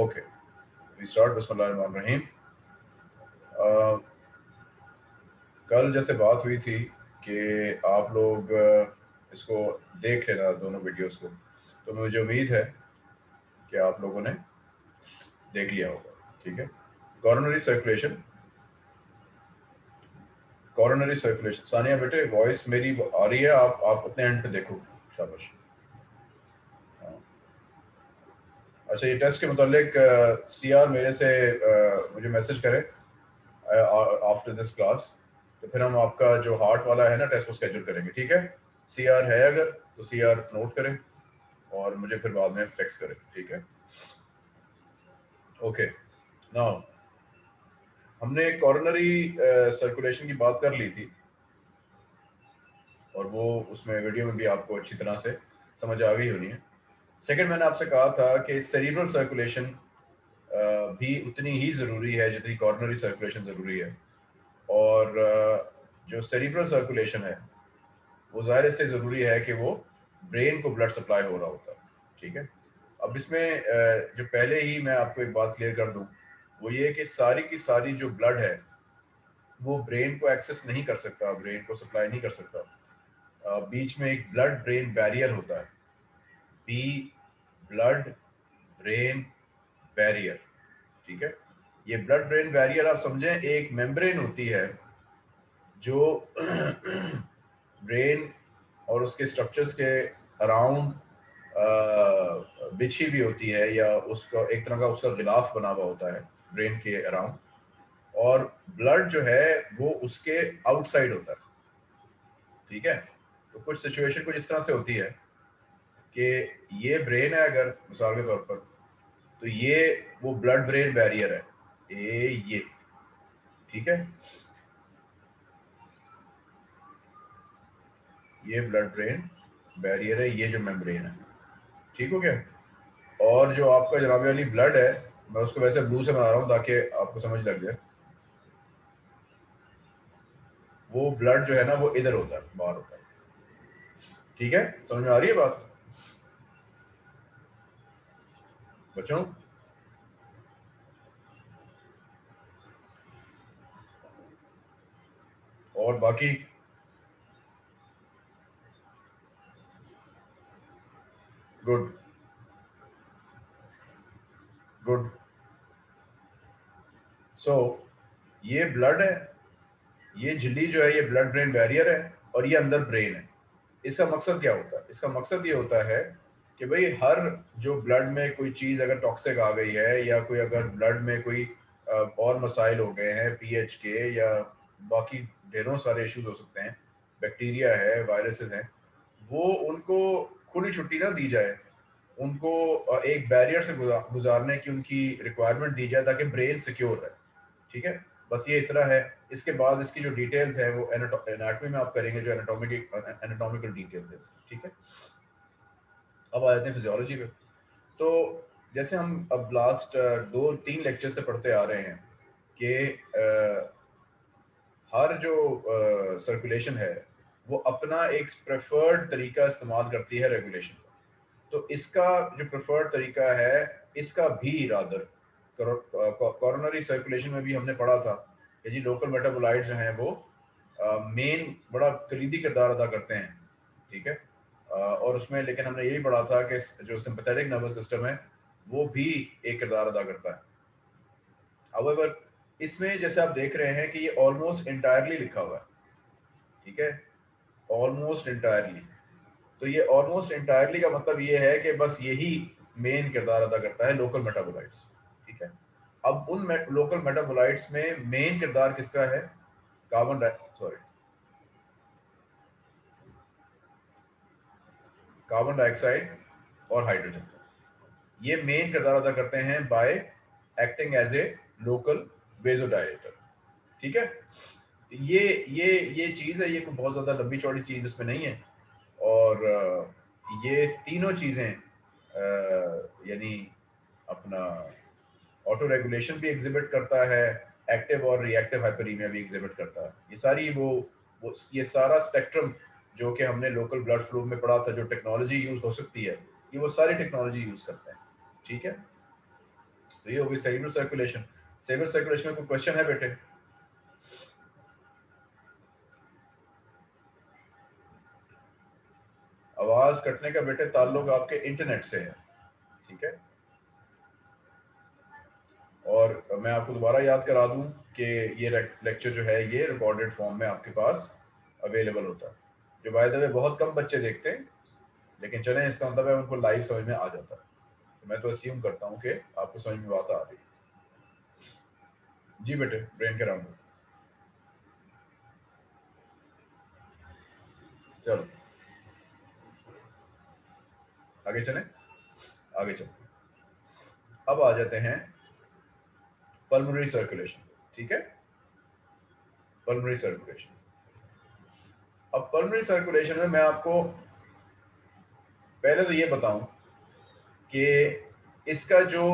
Okay we start बिस्मिल्लाहिर्रहमानिर्रहीम कल जैसे बात हुई थी कि आप लोग इसको देख लेना दोनों वीडियोस को। तो मुझे उम्मीद है कि आप लोगों ने देख लिया होगा। ठीक है? Coronary circulation coronary circulation Saniya बेटे वॉइस मेरी आ रही है, आप आप अपने एंड पे देखो, शाबाश। अच्छा ये टेस्ट के मुतालिक सी आर मेरे से मुझे मैसेज करे आफ्टर दिस क्लास तो फिर हम आपका जो हार्ट वाला है ना टेस्ट को स्केड्यूल करेंगे, ठीक है? सी आर है अगर तो सी आर नोट करें और मुझे फिर बाद में टेक्स्ट करें, ठीक है? ओके नाउ हमने कॉर्नरी सर्कुलेशन की बात कर ली थी, और वो उसमें वीडियो में भी आपको अच्छी तरह से समझ आ गई होनी है। सेकंड मैंने आपसे कहा था कि सेरिब्रल सर्कुलेशन भी उतनी ही ज़रूरी है जितनी कॉर्नरी सर्कुलेशन ज़रूरी है। और जो सेरिब्रल सर्कुलेशन है, वो ज़ाहिर इसलिए ज़रूरी है कि वो ब्रेन को ब्लड सप्लाई हो रहा होता है ठीक है? अब इसमें जो पहले ही मैं आपको एक बात क्लियर कर दूँ, वो ये कि सारी की सारी जो ब्लड है, वो ब्रेन को एक्सेस नहीं कर सकता ब्रेन को सप्लाई नहीं कर सकता। बीच में एक ब्लड ब्रेन बैरियर होता है। बी ब्लड ब्रेन बैरियर, ठीक है? ये ब्लड ब्रेन बैरियर आप समझें, एक मेम्ब्रेन होती है जो ब्रेन और उसके स्ट्रक्चर्स के अराउंड बिछी भी होती है या उसका, एक तरह का उसका गिलाफ बना हुआ होता है ब्रेन के अराउंड और ब्लड जो है, वो उसके आउटसाइड होता है, ठीक है? तो कुछ सिचुएशन कुछ इस तरह से होती है। कि ये ब्रेन है अगर, मिसाल के तौर पर तो ये वो ब्लड ब्रेन बैरियर है। ए, ये। ठीक है? ये ब्लड ब्रेन बैरियर है, ये जो मेम्ब्रेन है। ठीक हो गया? और जो आपका जनाब वाली ब्लड है, मैं उसको वैसे ब्लू से बना रहा हूँ ताकि आपको समझ लग जाए। वो ब्लड जो है ना, वो इधर होता है, बाहर होता है। ठीक है? समझ में आ रही है बात? बच्चों? और बाकी? गुड गुड सो ये ब्लड है, ये झिल्ली जो है, ये ब्लड ब्रेन बैरियर है और ये अंदर ब्रेन है। इसका मकसद क्या होता है? इसका मकसद ये होता है कि भाई हर जो ब्लड में कोई चीज़ अगर टॉक्सिक आ गई है या कोई अगर ब्लड में कोई और मसाइल हो गए हैं पीएच के या बाकी ढेरों सारे इश्यूज़ हो सकते हैं बैक्टीरिया है वायरसेस हैं, वो उनको खुली छुट्टी ना दी जाए। उनको एक बैरियर से गुजारने की उनकी रिक्वायरमेंट दी जाए ताकि ब्रेन सिक्योर रहे। ठीक है? बस ये इतना है। इसके बाद इसकी जो डिटेल्स है वो एनाटॉमी में आप करेंगे जो एनाटॉमिक एनाटॉमिकल डिटेल्स है ठीक है? अब आ जाते हैं फिजियोलॉजी पे तो जैसे हम अब लास्ट दो, तीन लेक्चर से पढ़ते आ रहे हैं कि हर जो सर्कुलेशन है, वो अपना एक प्रेफर्ड तरीका इस्तेमाल करती है रेगुलेशन का। तो इसका जो प्रेफर्ड तरीका है, इसका भी रादर कॉरोनरी सर्कुलेशन में भी हमने पढ़ा था कि जी लोकल मेटाबोलाइट जो हैं वो मेन बड़ा कलीदी किरदार अदा करते हैं, ठीक है? और उसमें लेकिन हमने यही पढ़ा था कि जो सिंपथेटिक नर्वस सिस्टम है, वो भी एक किरदार अदा करता है। अवर इसमें जैसे आप देख रहे हैं कि ये ऑलमोस्ट इंटायरली लिखा हुआ है। ठीक है? ऑलमोस्ट इंटायरली तो ये ऑलमोस्ट इंटायरली का मतलब ये है कि बस यही मेन किरदार अदा करता है लोकल मेटाबोलाइट्स ठीक है? अब उन लोकल मेटाबोलाइट्स में मेन किरदार किसका है? कार्बन सॉरी कार्बन डाइऑक्साइड और हाइड्रोजन ये मेन किरदार अदा करते हैं by acting as a local vasodilator ठीक है? ये ये ये चीज़ है ये कोई बहुत ज़्यादा लंबी चौड़ी चीज़ इसमें नहीं है। और ये तीनों चीज़ें यानी अपना ऑटो रेगुलेशन भी एग्जिबिट करता है एक्टिव और रिएक्टिव हाइपरीमिया भी एग्जिबिट करता है। ये सारी वो, वो ये सारा स्पेक्ट्रम जो कि हमने लोकल ब्लड फ्लू में पढ़ा था, जो टेक्नोलॉजी यूज़ हो सकती है, ये वो सारी टेक्नोलॉजी यूज़ करते हैं, ठीक है? तो ये होगी सेरिब्रल सर्कुलेशन सेरिब्रल सर्कुलेशन में कोई क्वेश्चन है बेटे? आवाज़ कटने का बेटे ताल्लुक आपके इंटरनेट से है, ठीक है? और मैं आपको दोबारा याद करा दूँ कि ये लेक्चर जो है, ये रिकॉर्डेड फॉर्म में आपके पास अवेलेबल होता है। जो बाय द वे बहुत कम बच्चे देखते हैं, लेकिन चले इसका मतलब है उनको लाइव समझ में आ जाता है। तो मैं तो अस्यूम करता हूँ कि आपको समझ में बात आ रही जी बेटे ब्रेन के राउंड चलो। आगे चले? आगे चलते अब आ जाते हैं पल्मोनरी सर्कुलेशन ठीक है? पल्मोनरी सर्कुलेशन अब पल्मोनरी सर्कुलेशन में मैं आपको पहले तो ये बताऊँ कि इसका जो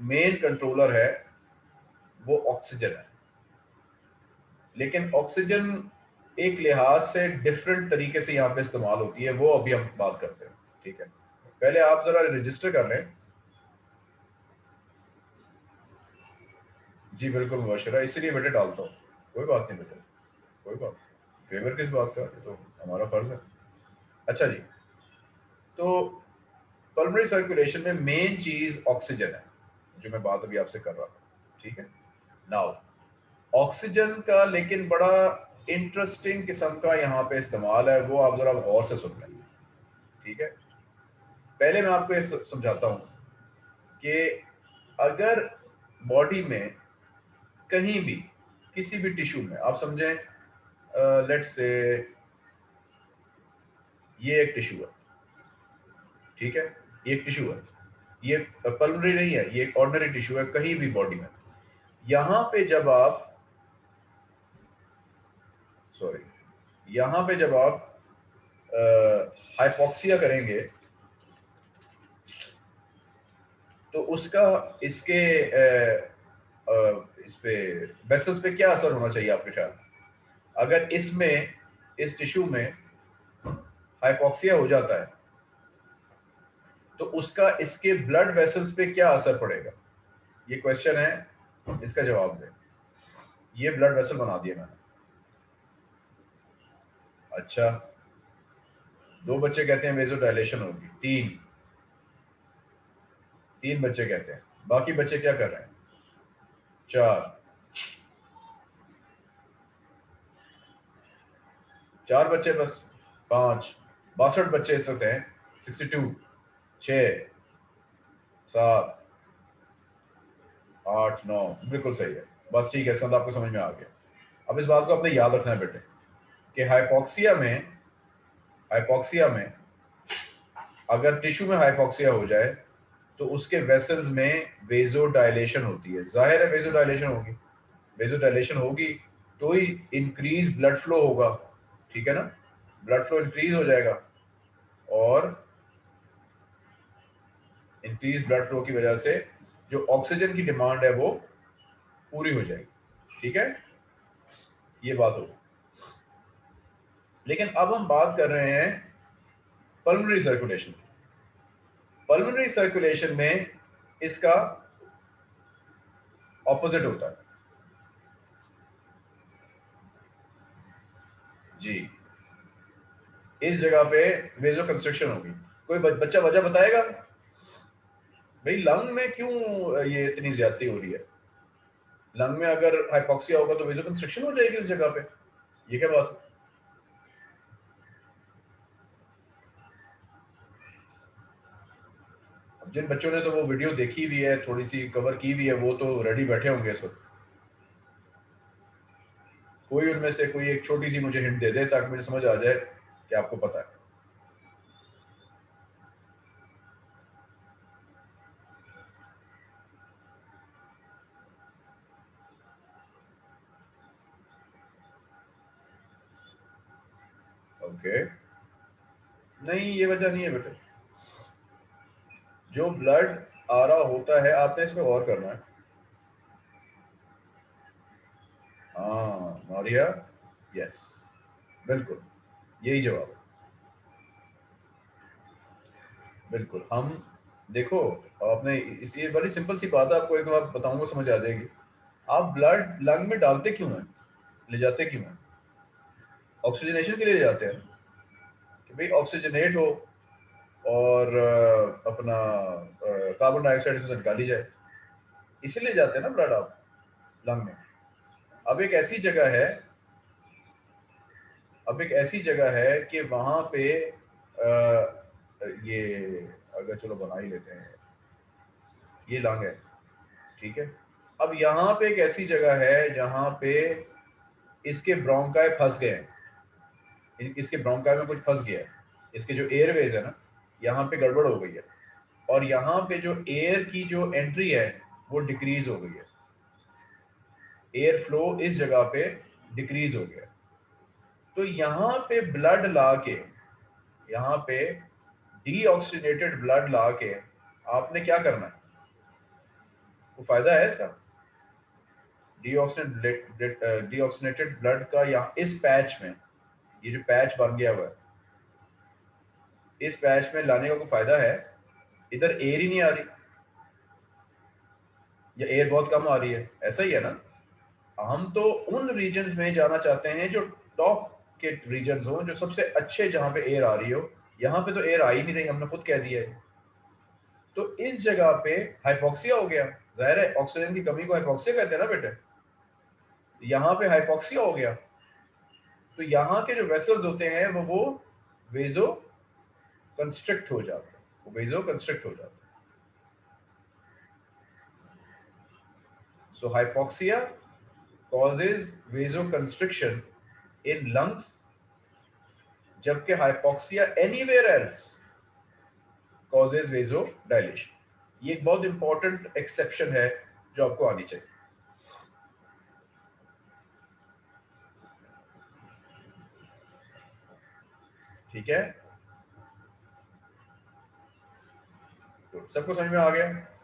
मेन कंट्रोलर है, वो ऑक्सीजन है। लेकिन ऑक्सीजन एक लिहाज से डिफरेंट तरीके से यहाँ पे इस्तेमाल होती है, वो अभी हम बात करते हैं, ठीक है? पहले आप जरा रजिस्टर कर लें। जी, बिल्कुल, मुबशरा। इसीलिए बेटे डालता हूँ। कोई बात नहीं बेटे, कोई बात फेवर किस बात का? तो हमारा फ़र्ज़ है। अच्छा जी तो पल्मोनरी सर्कुलेशन में मेन चीज़ ऑक्सीजन है, जो मैं बात अभी आपसे कर रहा था, ठीक है? नाउ ऑक्सीजन का लेकिन बड़ा इंटरेस्टिंग किस्म का यहाँ पे इस्तेमाल है, वो आप जरा गौर से सुन लें, ठीक है? पहले मैं आपको समझाता हूँ कि अगर बॉडी में कहीं भी, किसी भी टिश्यू में, आप समझें लेट्स से ये एक टिश्यू है ठीक है? ये एक टिश्यू है। ये पल्मोनरी नहीं है ये एक ऑर्डनरी टिश्यू है कहीं भी बॉडी में। यहाँ पे जब आप सॉरी यहाँ पे जब आप हाइपोक्सिया करेंगे तो उसका इसके आ, आ, इस पे वेसल्स पे क्या असर होना चाहिए आपके ख्याल? अगर इसमें, इस टिश्यू में हाइपोक्सिया हो जाता है तो उसका, इसके ब्लड वेसल्स पे क्या असर पड़ेगा? ये क्वेश्चन है, इसका जवाब दें। ये ब्लड वेसल बना दिया मैंने। अच्छा। दो बच्चे कहते हैं वेजो डायलेशन होगी। तीन। तीन बच्चे कहते हैं। बाकी बच्चे क्या कर रहे हैं? चार। चार बच्चे बस, पाँच। बासठ बच्चे इस वक्त हैं। सिक्सटी टू, छ, सात, आठ, नौ। बिल्कुल सही है। बस ठीक है मतलब आपको समझ में आ गया। अब इस बात को अपने याद रखना है बेटे, कि हाइपोक्सिया में हाइपोक्सिया में अगर टिश्यू में हाइपोक्सिया हो जाए तो उसके वेसल्स में वेजो डायलेशन होती है। ज़ाहिर है वेजो डायलेशन होगी। वेजो डायलेशन होगी तो ही इंक्रीज ब्लड फ्लो होगा। ठीक है ना? ब्लड फ्लो इंक्रीज हो जाएगा और इंक्रीज ब्लड फ्लो की वजह से जो ऑक्सीजन की डिमांड है वो पूरी हो जाएगी। ठीक है? ये बात होगी लेकिन अब हम बात कर रहे हैं पल्मोनरी सर्कुलेशन पल्मोनरी सर्कुलेशन में इसका ऑपोजिट होता है। जी। इस जगह पे वेजो कंस्ट्रक्शन होगी, कोई बच्चा वजह बताएगा? भाई लंग में क्यों ये इतनी ज्यादती हो रही है? लंग में अगर हाइपोक्सिया होगा तो वेजो कंस्ट्रक्शन हो जाएगी उस जगह पे। ये क्या बात जिन बच्चों ने तो वो वीडियो देखी हुई है, थोड़ी सी कवर की हुई है, वो तो रेडी बैठे होंगे इस वक्त। कोई उनमें से कोई एक छोटी सी मुझे हिंट दे दे ताकि मुझे समझ आ जाए कि आपको पता है। ओके नहीं, ये वजह नहीं है बेटे। जो ब्लड आ रहा होता है, आपने इसमें गौर करना है। हाँ। नौरिया यस बिल्कुल, यही जवाब बिल्कुल, हम, देखो, आपने ये बड़ी सिंपल सी बात है, आपको एक बार बताऊँगा, समझ आ जाएगी। आप ब्लड लंग में डालते क्यों हैं? ले जाते क्यों हैं? ऑक्सीजनेशन के लिए ले जाते हैं। कि भाई ऑक्सीजनेट हो और अपना कार्बन डाइऑक्साइड से निकाली जाए। इसीलिए जाते हैं ना ब्लड आप लंग में। अब एक ऐसी जगह है अब एक ऐसी जगह है कि वहाँ पे आ, ये अगर चलो बना ही लेते हैं। ये लंग है ठीक है? अब यहाँ पे एक ऐसी जगह है जहाँ पे इसके ब्रोंकाई फंस गए इसके ब्रोंकाई में कुछ फंस गया है। इसके जो एयरवेज है ना यहाँ पे गड़बड़ हो गई है। और यहाँ पे जो एयर की जो एंट्री है वो डिक्रीज हो गई है। एयर फ्लो इस जगह पे डिक्रीज हो गया। तो यहाँ पे ब्लड ला के यहाँ पे डीऑक्सीनेटेड ब्लड ला के आपने क्या करना है? वो फ़ायदा है इसका? डीऑक्सीनेटेड ब्लड का यहाँ, इस पैच में, ये जो पैच बन गया हुआ है, इस पैच में लाने का कोई फ़ायदा है? इधर एयर ही नहीं आ रही। या एयर बहुत कम आ रही है। ऐसा ही है ना? हम तो उन रीजन में जाना चाहते हैं जो टॉप के रीजन हो, जो सबसे अच्छे जहाँ पे एयर आ रही हो। यहाँ पे तो एयर आ ही नहीं रही, हमने खुद कह दिया है। तो इस जगह पे हाइपोक्सिया हो गया। ज़ाहिर है ऑक्सीजन की कमी को हाइपोक्सिया कहते हैं ना बेटे? यहाँ पे हाइपोक्सिया हो गया। तो यहाँ के जो वेसल्स होते हैं, वो वो वेजो कंस्ट्रक्ट हो जाते हैं। वो वेजो कंस्ट्रक्ट हो जाते हैं। So hypoxia causes vasoconstriction in lungs, जबकि hypoxia anywhere else causes vasodilation ये एक बहुत इंपॉर्टेंट एक्सेप्शन है जो आपको आनी चाहिए। ठीक है? तो सबको समझ में आ गया?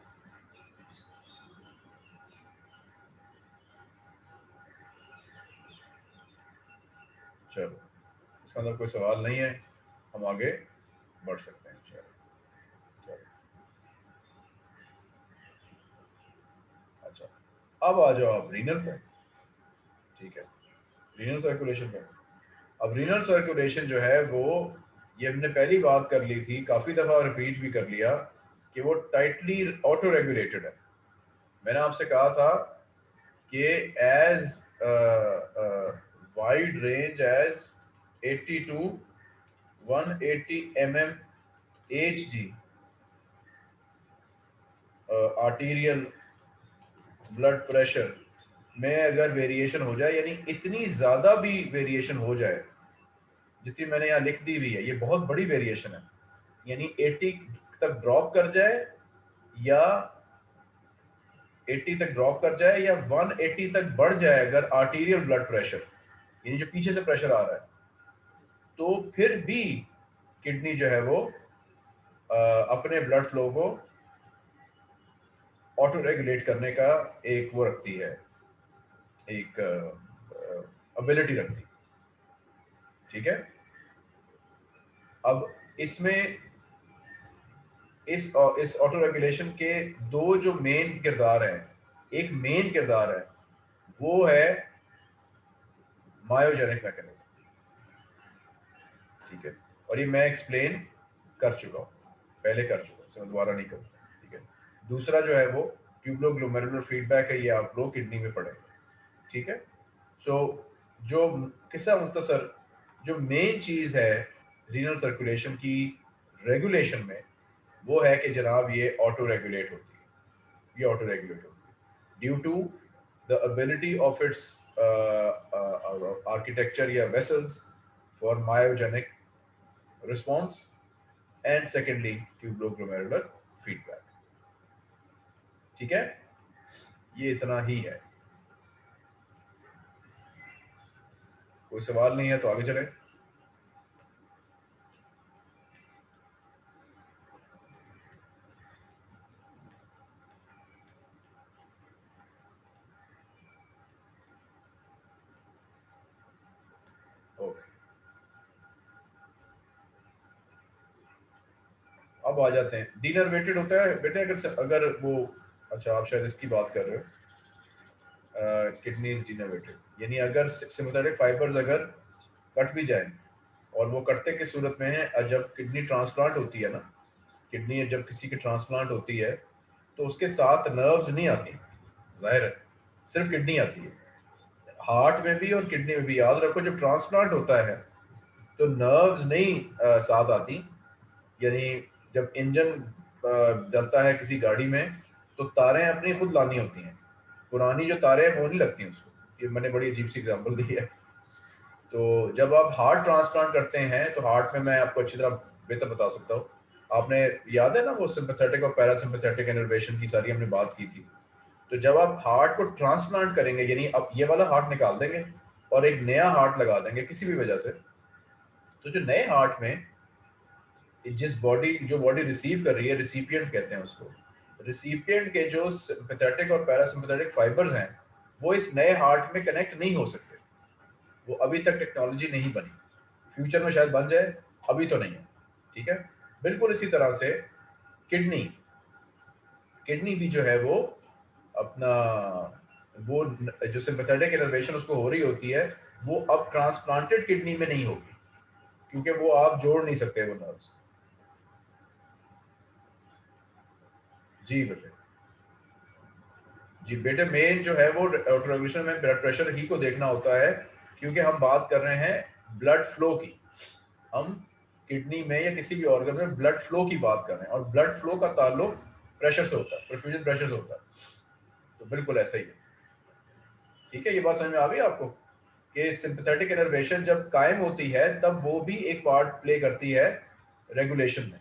चलो, इसका अंदर कोई सवाल नहीं है, हम आगे बढ़ सकते हैं, चलो। अच्छा अब आ जाओ आप रीनल पे। ठीक है रीनल सर्कुलेशन पे। अब रीनल सर्कुलेशन जो है, वो, ये हमने पहली बात कर ली थी, काफ़ी दफ़ा रिपीट भी कर लिया, कि वो टाइटली ऑटो रेगुलेटेड है। मैंने आपसे कहा था कि as wide range as 80 to 180 mm hg arterial blood pressure में अगर वेरिएशन हो जाए, यानी इतनी ज़्यादा भी वेरिएशन हो जाए, जितनी मैंने यहाँ लिख दी हुई है, ये बहुत बड़ी वेरिएशन है, यानी 80 तक ड्रॉप कर जाए या 80 तक ड्रॉप कर जाए या 180 तक बढ़ जाए अगर आर्टीरियल ब्लड प्रेशर यानी जो पीछे से प्रेशर आ रहा है तो फिर भी किडनी जो है वो आ, अपने ब्लड फ्लो को ऑटो रेगुलेट करने का एक वो रखती है एक एबिलिटी रखती ठीक है? अब इसमें इस इस ऑटो रेगुलेशन के दो जो मेन किरदार हैं एक मेन किरदार है वो है मायोजेनिक मैकेनिज्म ठीक है? और ये मैं एक्सप्लेन कर चुका हूँ। पहले कर चुका हूँ दोबारा नहीं करूँगा। ठीक है? दूसरा जो है वो ट्यूबलोग्लोमेरुलर फीडबैक है ये आप लोग किडनी में पढ़ेंगे ठीक है? सो so, जो किस्सा मुख्तसर जो मेन चीज़ है रीनल सर्कुलेशन की रेगुलेशन में वो है कि जनाब ये ऑटो रेगुलेट होती है। ये ऑटो रेगुलेट होती है। Due to the ability of its architecture yeah, vessels for myogenic response and secondly tubuloglomerular feedback ठीक है ये इतना ही है कोई सवाल नहीं है तो आगे चलें आ जाते हैं। डीनर्वेटेड होता है। बेटे अगर अगर वो अच्छा आप शायद इसकी बात कर रहे हो। किडनीज डीनर्वेटेड यानी अगर सिम्पथेटिक फाइबर्स अगर कट भी जाए और वो कटते की सूरत में है जब किडनी ट्रांसप्लांट होती है ना किडनी जब किसी की ट्रांसप्लांट होती है तो उसके साथ नर्व्स नहीं आती। ज़ाहिर है सिर्फ़ किडनी आती है। हार्ट में भी और किडनी में भी। याद रखो जब ट्रांसप्लांट होता है तो नर्व्स नहीं आ, साथ आती। यानी जब इंजन डलता है किसी गाड़ी में तो तारें अपनी खुद लानी होती हैं। पुरानी जो तारें हैं, वो नहीं लगती उसको। ये मैंने बड़ी अजीब सी एग्जांपल दी है। तो जब आप हार्ट ट्रांसप्लांट करते हैं तो हार्ट में मैं आपको अच्छी तरह बेहतर बता सकता हूँ। आपने याद है ना वो सिंपथेटिक और पैरासिम्पथेटिक इनर्वेशन की सारी हमने बात की थी? तो जब आप हार्ट को ट्रांसप्लांट करेंगे, यानी अब ये वाला हार्ट निकाल देंगे और एक नया हार्ट लगा देंगे किसी भी वजह से तो जो नए हार्ट में जिस बॉडी जो बॉडी रिसीव कर रही है रिसिपियंट कहते हैं उसको। रिसिपियंट के जो सिंपथेटिक और पैरासिम्पथेटिक फाइबर्स हैं, वो इस नए हार्ट में कनेक्ट नहीं हो सकते। वो अभी तक टेक्नोलॉजी नहीं बनी। फ्यूचर में शायद बन जाए, अभी तो नहीं है। ठीक है? बिल्कुल इसी तरह से किडनी किडनी भी जो है वो अपना, वो जो सिंपथेटिक इनर्वेशन उसको हो रही होती है, वो अब ट्रांसप्लांटेड किडनी में नहीं होगी। क्योंकि वो आप जोड़ नहीं सकते वो नर्व्स जी बेटे। जी बेटे मेन जो है वो ऑटोरेगुलेशन में ब्लड प्रेशर ही को देखना होता है, क्योंकि हम बात कर रहे हैं ब्लड फ्लो की। हम किडनी में या किसी भी ऑर्गन में ब्लड फ्लो की बात कर रहे हैं और ब्लड फ्लो का ताल्लुक प्रेशर से होता है परफ्यूजन प्रेशर से होता है। तो बिल्कुल ऐसा ही है। ठीक है, ये बात समझ में आ गई आपको? कि सिंपथेटिक इनर्वेशन जब कायम होती है, तब वो भी एक पार्ट प्ले करती है रेगुलेशन में।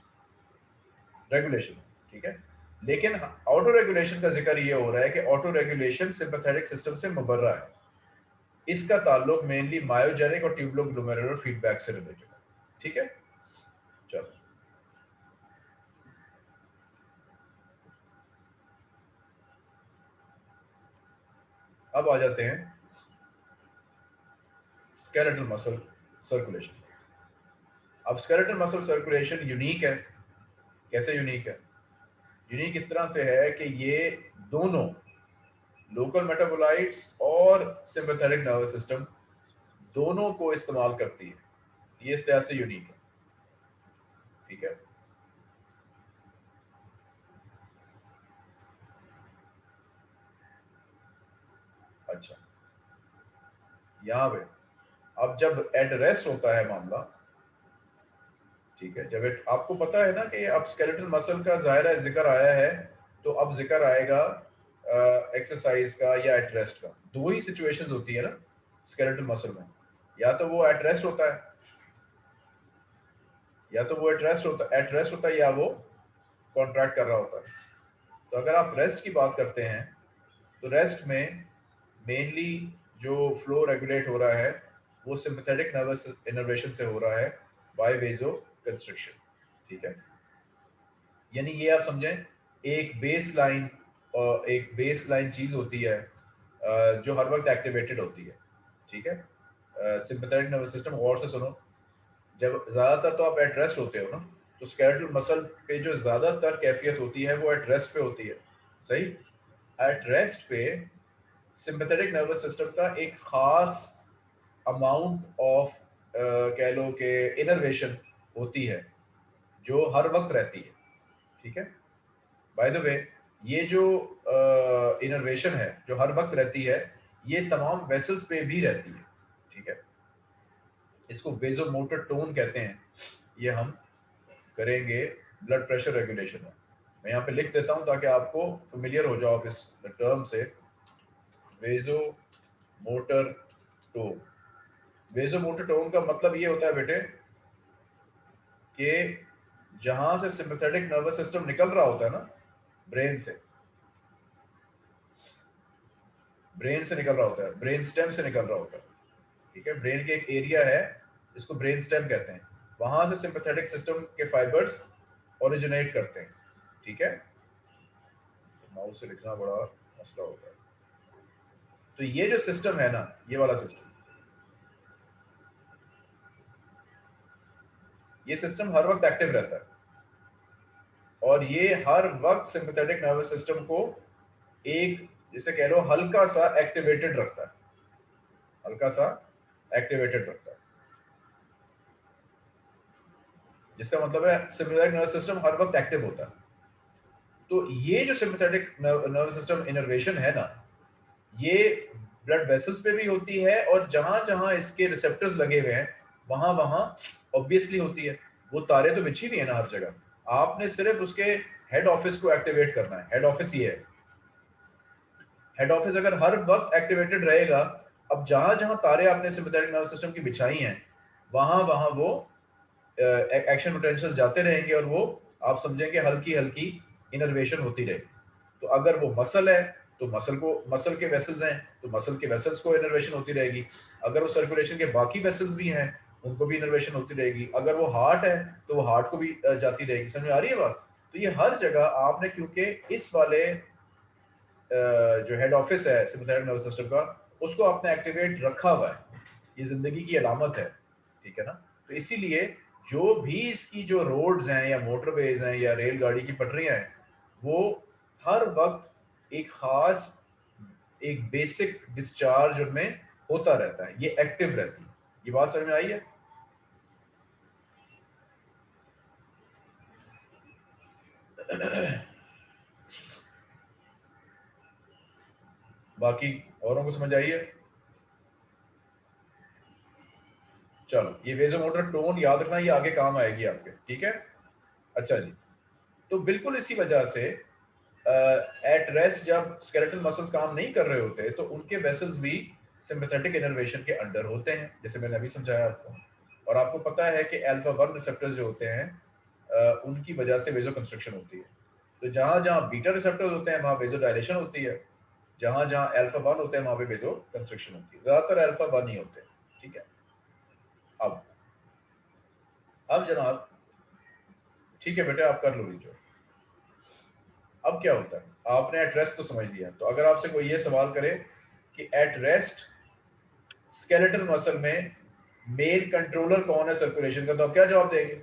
रेगुलेशन ठीक है? लेकिन ऑटो रेगुलेशन का ज़िक्र ये हो रहा है कि ऑटो रेगुलेशन सिंपथेटिक सिस्टम से मुबर्रा है। इसका ताल्लुक मेनली मायोजेनिक और ट्यूबलो ग्लोमेरुलर फीडबैक से रिलेटेड है। ठीक है? चलो। अब आ जाते हैं स्केलेटल मसल सर्कुलेशन अब स्केलेटल मसल सर्कुलेशन यूनिक है। कैसे यूनिक है? यूनिक इस तरह से है कि ये दोनों लोकल मेटाबोलाइट्स और सिंपथेटिक नर्वस सिस्टम दोनों को इस्तेमाल करती है। ये इस तरह से यूनिक है। ठीक है? अच्छा। यहाँ पे, अब जब एट रेस्ट होता है मामला ठीक है। जब आपको पता है ना कि अब स्केलेटल मसल का ज़ाहिर ज़िक्र आया है तो अब ज़िक्र आएगा एक्सरसाइज का या एट रेस्ट का। दो ही सिचुएशंस होती है ना स्केलेटल मसल में। या तो वो एट रेस्ट होता है, या तो वो एट रेस्ट होता है एट रेस्ट होता है या वो कॉन्ट्रैक्ट कर रहा होता है। तो अगर आप रेस्ट की बात करते हैं तो रेस्ट में मेनली जो फ्लो रेगुलेट हो रहा है, वो सिंपथेटिक नर्वस इनर्वेशन से हो रहा है बाय वेजो कंस्ट्रक्शन ठीक है? यानी ये आप समझें, एक बेस लाइन और एक बेस लाइन चीज़ होती है जो हर वक्त एक्टिवेटेड होती है, ठीक है? सिंपथेटिक नर्वस सिस्टम और से सुनो, जब ज़्यादातर तो आप एट रेस्ट होते हो ना तो स्केलेटल मसल पे जो ज़्यादातर कैफियत होती है, वो एट रेस्ट पे होती है, सही? एट रेस्ट पे सिंपथेटिक नर्वस सिस्टम का एक ख़ास अमाउंट ऑफ़ कह लो कि इनर्वेशन होती है, जो हर वक्त रहती है। ठीक है? बाय द वे ये जो इनर्वेशन है, जो हर वक्त रहती है, ये तमाम वेसल्स पे भी रहती है। ठीक है? इसको वेजो मोटर टोन कहते हैं। ये हम करेंगे ब्लड प्रेशर रेगुलेशन में। मैं यहाँ पे लिख देता हूँ ताकि आपको फेमिलियर हो जाओ इस टर्म से। Vasomotor tone vasomotor tone का मतलब ये होता है बेटे कि जहाँ से सिंपथेटिक नर्वस सिस्टम निकल रहा होता है ना ब्रेन से। ब्रेन से निकल रहा होता है ब्रेन स्टेम से निकल रहा होता है। ठीक है? ब्रेन के एक एरिया है जिसको ब्रेन स्टेम कहते हैं। वहाँ से सिंपथेटिक सिस्टम के फाइबर्स ओरिजिनेट करते हैं। ठीक है? माउस से लिखना बड़ा मसला होता है। तो ये जो सिस्टम है ना, ये वाला सिस्टम ये सिस्टम हर वक्त एक्टिव रहता है। और ये हर वक्त सिंपथेटिक नर्वस सिस्टम को एक, जिसे कह लो, हल्का सा एक्टिवेटेड रखता है। हल्का सा एक्टिवेटेड रखता है। जिसका मतलब है सिंपथेटिक नर्वस सिस्टम हर वक्त एक्टिव होता है। तो ये जो सिंपथेटिक नर्वस सिस्टम इनर्वेशन है ना, ये ब्लड वेसल्स पे भी होती है और जहाँ जहाँ इसके रिसेप्टर्स लगे हुए हैं वहाँ वहाँ ऑब्वियसली होती है। वो तारे तो बिछी हुई है ना हर जगह। आपने सिर्फ़ उसके हेड ऑफ़िस को एक्टिवेट करना है। हेड ऑफ़िस ये है। हेड ऑफ़िस अगर हर वक्त एक्टिवेटेड रहेगा, अब जहाँ जहाँ तारे आपने सिंपथेटिक नर्वस सिस्टम की बिछाई हैं, वहाँ वहाँ वो एक्शन पोटेंशियल जाते रहेंगे और वो आप समझेंगे हल्की हल्की इनर्वेशन होती रहेगी तो अगर वो मसल है तो मसल को मसल के वेसल्स हैं तो मसल के वेसल्स को इनर्वेशन होती रहेगी। अगर वो सर्कुलेशन के बाकी वेसल्स भी हैं उनको भी इनर्वेशन होती रहेगी। अगर वो हार्ट है तो वो हार्ट को भी जाती रहेगी। समझ आ रही है बात? तो ये हर जगह आपने, क्योंकि इस वाले जो हेड ऑफ़िस है नर्वस सिस्टम का, उसको आपने एक्टिवेट रखा हुआ है। ये ज़िंदगी की अलामत है, ठीक है ना? तो इसीलिए जो भी इसकी जो रोड्स हैं, या मोटरवेज हैं, या रेलगाड़ी की पटरियाँ हैं, वो हर वक्त एक खास, एक बेसिक डिस्चार्ज उनमें होता रहता है। ये एक्टिव रहती है। ये बात समझ में आई है? बाकी औरों को समझ है? चलो, ये वेजो मोटर टोन याद रखना, ये आगे काम आएगी आपके, ठीक है? अच्छा जी तो बिल्कुल इसी वजह से एट रेस्ट जब स्केलेटल मसल्स काम नहीं कर रहे होते तो उनके वेसल्स भी सिंपथेटिक इनर्वेशन के अंडर होते हैं, जैसे मैंने अभी समझाया आपको। और आपको पता है कि अल्फ़ा वन रिसेप्टर्स जो होते हैं उनकी वजह से वेजो कंस्ट्रक्शन होती है। तो जहाँ जहाँ बीटा रिसेप्टर्स होते हैं, वहाँ वेजो डायलेशन होती है। जहाँ जहाँ अल्फ़ा वन होते हैं, वहाँ पे वेजो कंस्ट्रक्शन होती है। ज़्यादातर अल्फ़ा वन ही होते हैं, ठीक है? अब अब जनाब, ठीक है बेटे, आप कर लो लीजिए अब क्या होता है? आपने एट रेस्ट तो समझ लिया। तो अगर आपसे कोई ये सवाल करे कि एट रेस्ट स्केलेटल मसल में मेन कंट्रोलर कौन है सर्कुलेशन का तो आप क्या जवाब देंगे?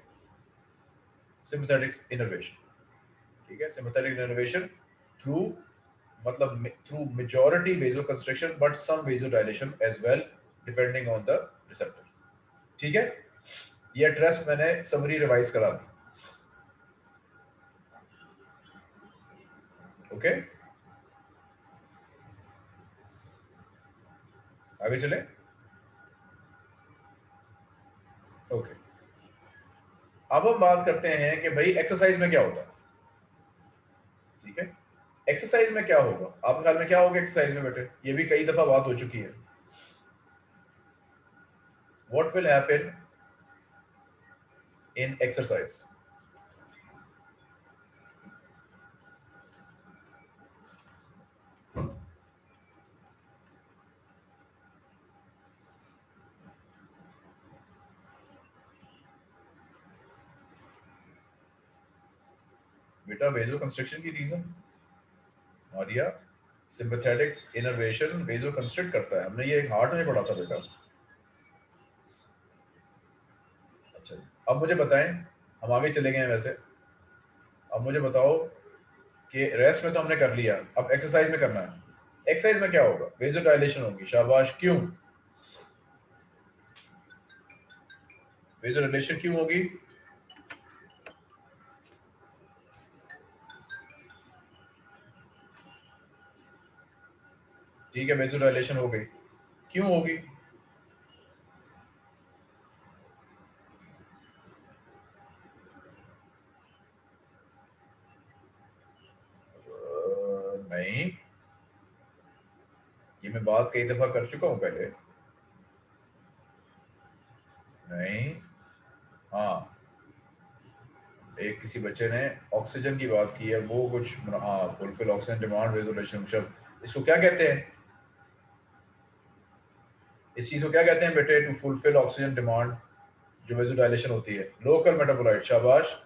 सिंपथेटिक इनर्वेशन ठीक है? सिंपथेटिक इनर्वेशन थ्रू मतलब through majority vasoconstriction but some vasodilation as well depending on the receptor ठीक है? ये एड्रेस मैंने समरी रिवाइज करा दी। ओके आगे चले ओके अब हम बात करते हैं कि भाई एक्सरसाइज में क्या होता है। ठीक है? एक्सरसाइज में क्या होगा? आपके ख्याल में क्या होगा एक्सरसाइज में बेटे? ये भी कई दफ़ा बात हो चुकी है। What will happen in exercise? बेटा वेजो कंस्ट्रक्शन की reason Maria sympathetic innervation vasoconstrict करता है। हमने ये हार्ट में पढ़ा था बेटा। अच्छा अब मुझे बताएँ, हम आगे चले गए हैं वैसे। अब मुझे बताओ कि रेस्ट में तो हमने कर लिया, अब एक्सरसाइज में करना है। एक्सरसाइज में क्या होगा? वेजो डायलेशन होगी। शाबाश, क्यों? वेजो डायलेशन क्यों होगी? ठीक है डायलेशन हो गई। क्यों होगी नहीं। ये मैं बात कई दफ़ा कर चुका हूँ पहले। नहीं। हाँ। एक किसी बच्चे ने ऑक्सीजन की बात की है, वो कुछ हाँ फुलफिल ऑक्सीजन डिमांड शब्द इसको क्या कहते हैं? इस चीज़ को क्या कहते हैं बेटे? टू फुलफिल ऑक्सीजन डिमांड जो वेजोडाइलेशन होती है। लोकल मेटाबोलाइट शाबाश।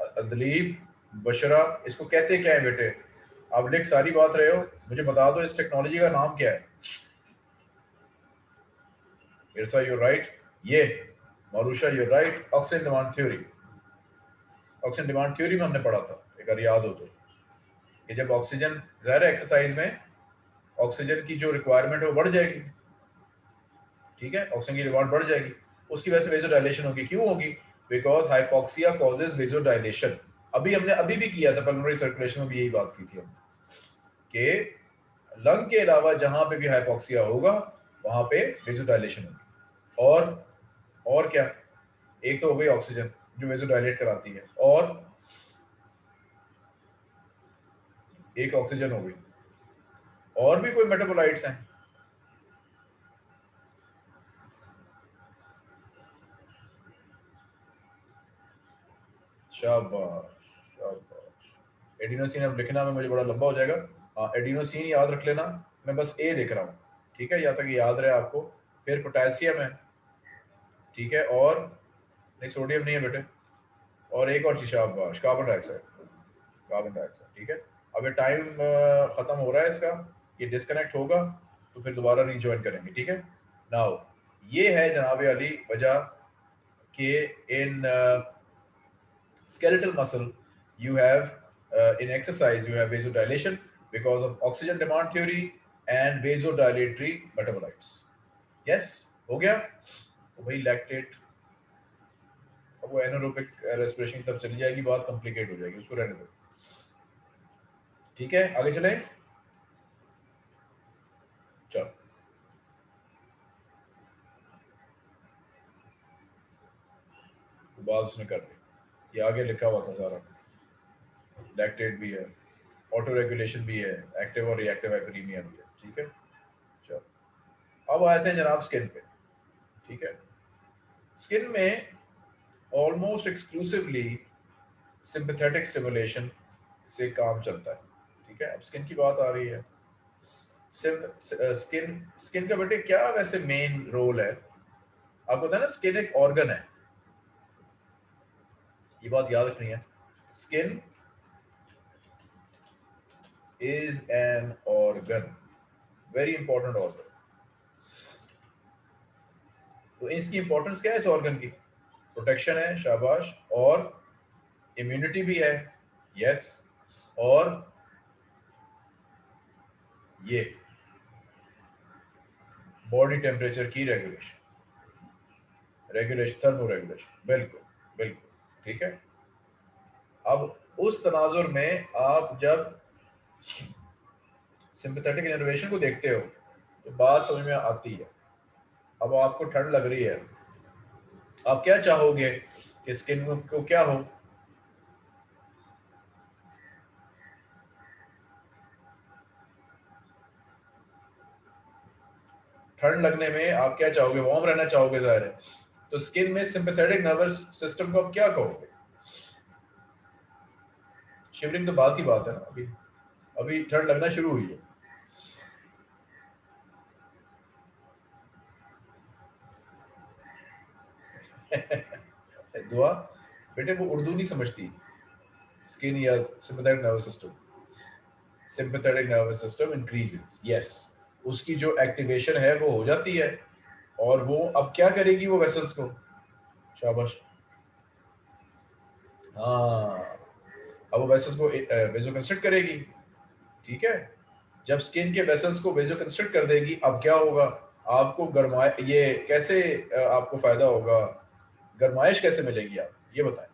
दलीप बशरा, इसको कहते क्या है बेटे? आप लिख सारी बात रहे हो, मुझे बता दो इस टेक्नोलॉजी का नाम क्या है। इरसा यू राइट ये Marusha you right oxygen demand theory oxygen demand theory में हमने पढ़ा था अगर याद हो तो। कि जब ऑक्सीजन ज़ाहिर एक्सरसाइज में ऑक्सीजन की जो रिक्वायरमेंट है वो बढ़ जाएगी। ठीक है? ऑक्सीजन की डिमांड बढ़ जाएगी। उसकी वजह से वेजोडाइलेशन होगी। क्यों होगी? बिकॉज़ हाइपोक्सिया कॉजेज वेजोडाइलेशन अभी हमने, अभी भी किया था पल्मोनरी सर्कुलेशन में भी यही बात की थी हमने। कि लंग के अलावा जहाँ पे भी हाइपोक्सिया होगा, वहाँ पे वेजोडाइलेशन होगी। और और क्या? एक तो हो गई ऑक्सीजन जो वेजोडाइलेट कराती है। और एक ऑक्सीजन हो गई। और भी कोई मेटाबोलाइट्स हैं? एडिनोसिन अब लिखना में, मुझे बड़ा लंबा हो जाएगा। एडिनोसिन याद रख लेना, मैं बस ए लिख रहा हूँ, ठीक है? या तक याद रहे आपको। फिर पोटेशियम है, ठीक है? और नहीं, सोडियम नहीं है बेटे। और एक और चीज़, शाबाश कार्बन डाइऑक्साइड कार्बन डाइऑक्साइड ठीक है? अब ये टाइम ख़त्म हो रहा है इसका, ये डिस्कनेक्ट होगा तो फिर दोबारा रिज्वाइन करेंगे, ठीक है? नाउ ये है जनाब अली वजह कि इन skeletal muscle you have uh, in exercise you have vasodilation because of oxygen demand theory and vasodilatory metabolites yes हो गया तो भाई लैक्टेट अब वो एनारोबिक रेस्पिरेशन तब चली जाएगी बात कॉम्प्लिकेट हो जाएगी उसको रहने दो ठीक है आगे चले चलो बात उसने कर दी ये आगे लिखा हुआ था सारा। लैक्टेट भी है ऑटो रेगुलेशन भी है एक्टिव और रिएक्टिव हाइपरीमिया भी है, ठीक है? चलो। अब आते हैं जनाब स्किन पे, ठीक है? स्किन में ऑलमोस्ट एक्सक्लूसिवली सिंपथेटिक स्टिमुलेशन से काम चलता है, ठीक है? अब स्किन की बात आ रही है। स्किन स्किन का बेटे क्या वैसे मेन रोल है? आपको पता है ना स्किन एक ऑर्गन है। ये बात याद रखनी है। Skin is an organ very important organ तो इसकी इंपॉर्टेंस क्या है इस ऑर्गन की? प्रोटेक्शन है, शाबाश, और इम्यूनिटी भी है यस और ये बॉडी टेम्परेचर की रेगुलेशन रेगुलेशन थर्मो रेगुलेशन बिल्कुल बिल्कुल। ठीक है? अब उस तनाजुर में आप जब सिंपथेटिक इनोवेशन को देखते हो तो बात समझ में आती है। अब आपको ठंड लग रही है। आप क्या चाहोगे कि स्किन को क्या हो? ठंड लगने में आप क्या चाहोगे? वार्म रहना चाहोगे ज़ाहिर है। तो स्किन में सिंपथेटिक नर्वस सिस्टम को आप क्या कहोगे? शिवरिंग तो बात ही बात है ना, अभी अभी ठंड लगना शुरू हुई है। दुआ, बेटे वो उर्दू नहीं समझती। स्किन या sympathetic nervous system sympathetic nervous system increases yes उसकी जो एक्टिवेशन है वो हो जाती है। और वो अब क्या करेगी वो वेसल्स को? शाबाश। हाँ। अब वो वेसल्स को वेजो कंस्ट्रक्ट करेगी। ठीक है? जब स्किन के वेसल्स को वेजो कंस्ट्रक्ट कर देगी, अब क्या होगा? आपको गर्मा ये कैसे आपको फ़ायदा होगा? गर्माइश कैसे मिलेगी आप? ये बताएँ।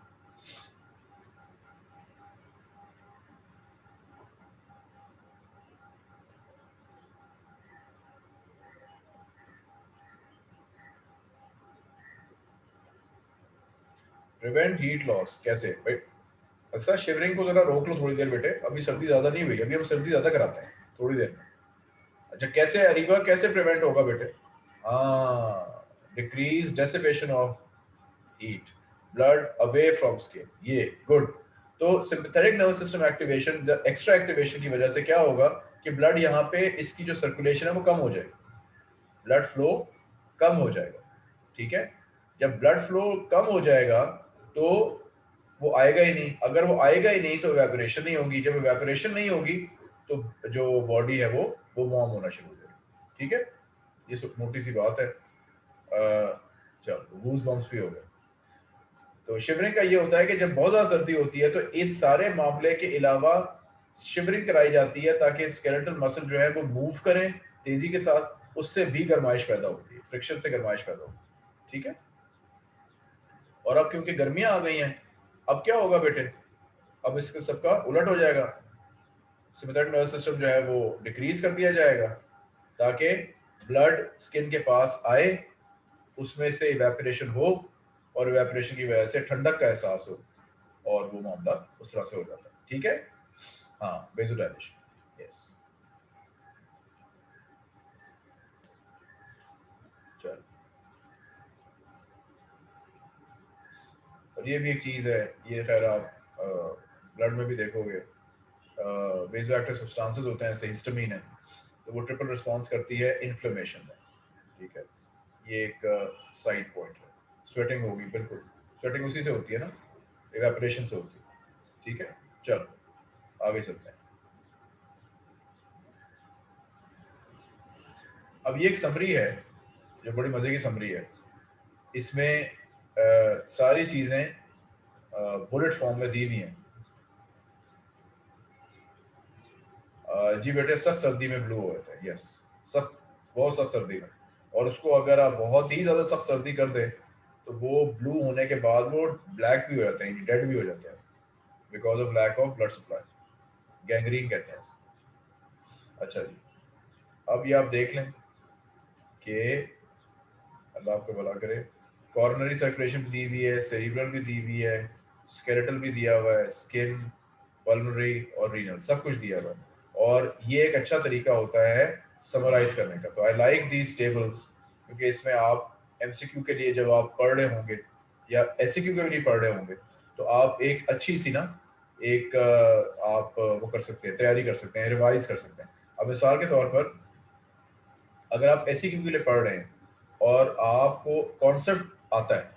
प्रिवेंट हीट लॉस कैसे? भाई, अक्सर शिवरिंग को जरा रोक लो थोड़ी देर बेटे। अभी सर्दी ज़्यादा नहीं हुई, अभी हम सर्दी ज़्यादा कराते हैं, थोड़ी देर में। अच्छा कैसे अरीबा कैसे प्रिवेंट होगा बेटे? हाँ decrease dissipation of heat blood away from skin ये गुड तो sympathetic nervous system activation extra activation की वजह से क्या होगा कि ब्लड यहाँ पे इसकी जो सर्कुलेशन है वो कम हो जाएगी। ब्लड फ्लो कम हो जाएगा, ठीक है? जब ब्लड फ्लो कम हो जाएगा तो वो आएगा ही नहीं। अगर वो आएगा ही नहीं तो वेपोरेशन नहीं होगी। जब वेपोरेशन नहीं होगी तो जो बॉडी है वो वो वार्म होना शुरू हो जाएगी। ठीक है? ये सब मोटी सी बात है। चलो गूज बम्स भी हो गए। तो शिवरिंग का ये होता है कि जब बहुत ज़्यादा सर्दी होती है तो इस सारे मामले के अलावा शिवरिंग कराई जाती है ताकि स्केलेटल मसल जो है वो मूव करें तेज़ी के साथ। उससे भी गर्माइश पैदा होती है। फ्रिक्शन से गर्माइश पैदा होती है। ठीक है? और अब क्योंकि गर्मियाँ आ गई हैं, अब क्या होगा बेटे? अब इसके सबका उलट हो जाएगा। सिमेथेटिक नर्वस सिस्टम जो है वो डिक्रीज कर दिया जाएगा, ताकि ब्लड स्किन के पास आए, उसमें से इवेपोरेशन हो और इवेपोरेशन की वजह से ठंडक का एहसास हो और वो मामला उस तरह से हो जाता है। ठीक है? हाँ बेजोडाइलेशन यस चल और ये भी एक चीज़ है, ये खैर आप ब्लड में भी देखोगे वेजो एक्टिव सब्सटेंसेस होते हैं जैसे हिस्टामिन है तो वो ट्रिपल रिस्पॉन्स करती है इन्फ्लेमेशन में, ठीक है? ये एक साइड पॉइंट है। स्वेटिंग होगी, बिल्कुल। स्वेटिंग उसी से होती है ना? एवेपरेशन से होती है, ठीक है? चलो, आगे चलते हैं। अब ये एक समरी है जो बड़ी मज़े की समरी है। इसमें सारी चीज़ें बुलेट फॉर्म में दी हुई हैं। जी बेटे, सख्त सर्दी में ब्लू होता है यस सख्त, बहुत सख्त सर्दी में। और उसको अगर आप बहुत ही ज़्यादा सख्त सर्दी कर दें तो वो ब्लू होने के बाद वो ब्लैक भी हो जाते हैं डेड भी हो जाते हैं because of lack of blood supply gangrene कहते हैं अच्छा जी, अब ये आप देख लें कि अल्लाह आपको भला करे कॉर्नरी सर्कुलेशन दी हुई है सेरिब्रल भी दी हुई है स्केलेटल भी दिया हुआ है स्किन पल्मोनरी और रीनल सब कुछ दिया हुआ है। और ये एक अच्छा तरीका होता है समराइज करने का। तो आई लाइक दीज टेबल्स क्योंकि इसमें आप एमसीक्यू के लिए जब आप पढ़ रहे होंगे, या एस के लिए पढ़ रहे होंगे तो आप एक अच्छी सी ना, एक आप वो कर सकते हैं, तैयारी कर सकते हैं रिवाइज कर सकते हैं। अब मिसाल के तौर पर, अगर आप एससीक्यू के लिए पढ़ रहे हैं, और आपको कॉन्सेप्ट आता है,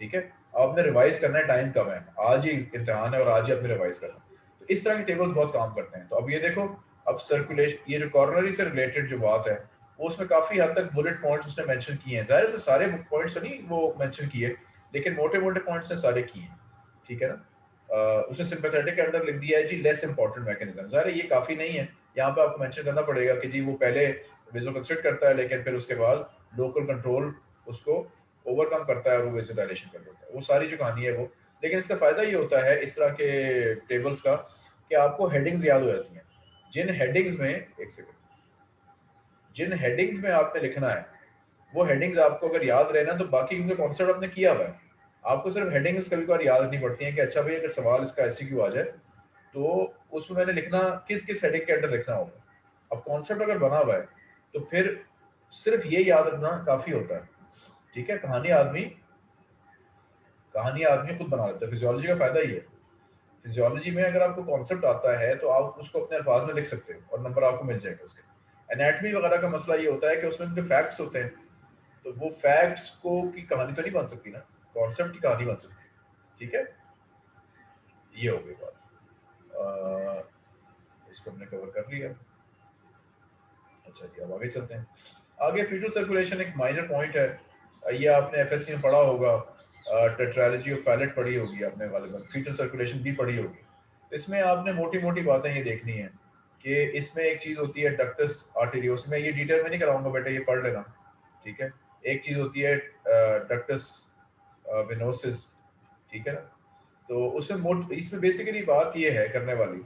ठीक है? आपने रिवाइज करना है टाइम कम है। आज ही इम्तहान है और आज ही आपने रिवाइज करना तो इस तरह के टेबल्स बहुत काम करते हैं। तो अब ये देखो, अब सर्कुलेशन ये जो कॉर्नरी से रिलेटेड जो बात है, वो उसमें काफ़ी हद तक बुलेट पॉइंट्स उसने मेंशन किए हैं। ज़ाहिर से सारे पॉइंट्स तो नहीं वो मेंशन किए, लेकिन मोटे मोटे पॉइंट्स ने सारे किए हैं, ठीक है ना? उसने सिंपैथेटिक के अंदर लिख दिया है जी लेस इंपॉर्टेंट मैकेनिज्म ज़ाहिर ये काफ़ी नहीं है। यहाँ पे आपको मेंशन करना पड़ेगा कि जी वो पहले विजुअल कंस्ट्रक्ट करता है, लेकिन फिर उसके बाद लोकल कंट्रोल उसको ओवरकम करता है और वो विजुअलाइजेशन कर देता है। वो सारी जो कहानी है वो। लेकिन इसका फ़ायदा ये होता है इस तरह के टेबल्स का कि आपको हेडिंग्स याद हो जाती हैं। जिन हेडिंग्स में, एक सेकंड जिन हेडिंग्स में आपने लिखना है, वो हेडिंग्स आपको अगर याद रहे ना तो बाकी क्योंकि कॉन्सेप्ट आपने किया हुआ है। आपको सिर्फ़ हेडिंग्स कभी बार याद रखनी पड़ती है कि अच्छा भाई, अगर सवाल इसका ऐसी क्यों आ जाए तो उसमें मैंने लिखना किस किस हेडिंग के अंडर लिखना होगा। अब कॉन्सेप्ट अगर बना हुआ है तो फिर सिर्फ़ ये याद रखना काफ़ी होता है। ठीक है? कहानी आदमी कहानी आदमी खुद बना लेता है। फिजियोलॉजी का फ़ायदा ही है। फिजियोलॉजी में अगर आपको कॉन्सेप्ट आता है तो आप उसको अपने अल्फाज में लिख सकते हो और नंबर आपको मिल जाएगा उसके। एनाटमी वगैरह का मसला ये होता है कि उसमें उनके फैक्ट्स होते हैं तो वो फैक्ट्स को की कहानी तो नहीं बन सकती ना। कॉन्सेप्ट की कहानी बन सकती है। ठीक है? ये हो गई बात। इसको हमने कवर कर लिया। अच्छा जी, अब आगे चलते हैं। आगे फ्यूचर सर्कुलेशन एक माइनर पॉइंट है। ये आपने एफएससी में पढ़ा होगा टेट्रालॉजी ऑफ़ फैलेट पढ़ी होगी आपने वाले फ्यूचर सर्कुलेशन भी पढ़ी होगी। इसमें आपने मोटी मोटी बातें ये देखनी है कि इसमें एक चीज़ होती है डक्टस आर्टेरियोस में ये डिटेल में नहीं कराऊँगा बेटा, ये पढ़ लेना, ठीक है? एक चीज़ होती है डक्टस विनोसिस ठीक है ना? तो उसमें मोट, इसमें बेसिकली बात ये है करने वाली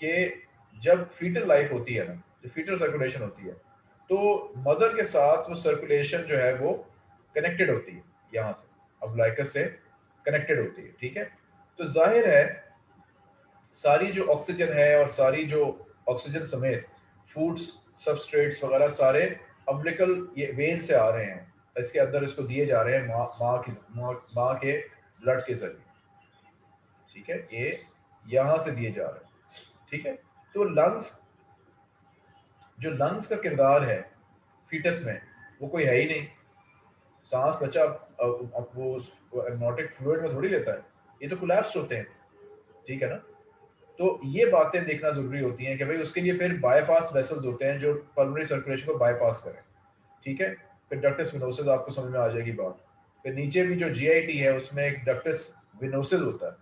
कि जब फीटर लाइफ होती है ना जो फीटर सर्कुलेशन होती है तो मदर के साथ वो सर्कुलेशन जो है वो कनेक्टेड होती है, यहाँ से, अब लाइकस से कनेक्टेड होती है, ठीक है? तो ज़ाहिर है, सारी जो ऑक्सीजन है और सारी जो ऑक्सीजन समेत फूड्स सबस्ट्रेट्स वगैरह सारे अम्बलिकल ये वेन से आ रहे हैं, इसके अंदर इसको दिए जा रहे हैं माँ माँ की, माँ के ब्लड के ज़रिए, ठीक है? ये यहाँ से दिए जा रहे हैं, ठीक है? तो लंग्स जो लंग्स का किरदार है फीटस में, वो कोई है ही नहीं। सांस बच्चा अब वो एमनोटिक फ्लूड में थोड़ी लेता है। ये तो कोलैप्स होते हैं। ठीक है ना? तो ये बातें देखना ज़रूरी होती हैं कि भाई उसके लिए फिर बाईपास वेसल्स होते हैं जो पल्मोनरी सर्कुलेशन को बाईपास करें। ठीक है? फिर डक्टस फिनोसिस आपको समझ में आ जाएगी बात। फिर नीचे भी जो जीआईटी है, उसमें एक डक्टस विनोसिस होता है।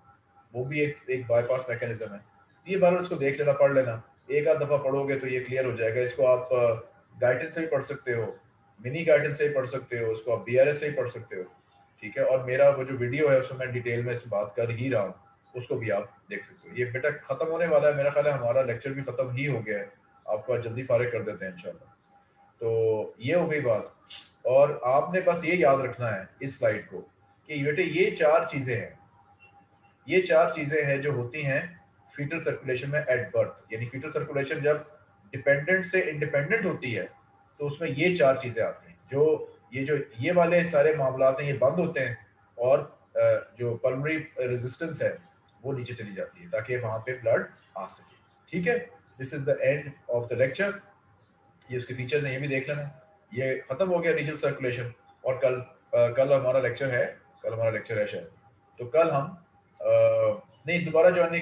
वो भी एक एक बाईपास मैकेनिज्म है। ये बार इसको देख लेना, पढ़ लेना। एक आध दफ़ा पढ़ोगे तो ये क्लियर हो जाएगा। इसको आप गाइडेंस से ही पढ़ सकते हो। मिनी गाइडेंस से ही पढ़ सकते हो, उसको आप बी से ही पढ़ सकते हो, ठीक है? और मेरा वो जो वीडियो है, उसमें मैं डिटेल में इस बात कर ही रहा हूँ, उसको भी आप देख सकते हो। ये बेटा खत्म होने वाला है, मेरा ख्याल है हमारा लेक्चर भी खत्म ही हो गया है, आपको जल्दी फारिग कर देते हैं, इंशाल्लाह। तो ये हो गई बात। और आपने बस ये याद रखना है इस स्लाइड को कि बेटे ये चार चीज़ें हैं, ये चार चीज़ें हैं जो होती हैं फीटल सर्कुलेशन में एट बर्थ यानी फीटल सर्कुलेशन जब डिपेंडेंट से इंडिपेंडेंट होती है तो उसमें ये चार चीज़ें आती हैं, जो ये जो, ये वाले सारे मामला हैं, ये बंद होते हैं और जो पल्मरी रेजिस्टेंस है, वो नीचे चली जाती है, ताकि वहाँ पे ब्लड आ सके। ठीक है? This is the end of the lecture ये उसके फीचर्स हैं, ये भी देख लेना। ये खत्म हो गया रीजनल सर्कुलेशन और कल कल हमारा लेक्चर है, कल हमारा लेक्चर है शायद। तो कल हम नहीं, दोबारा ज्वाइन नहीं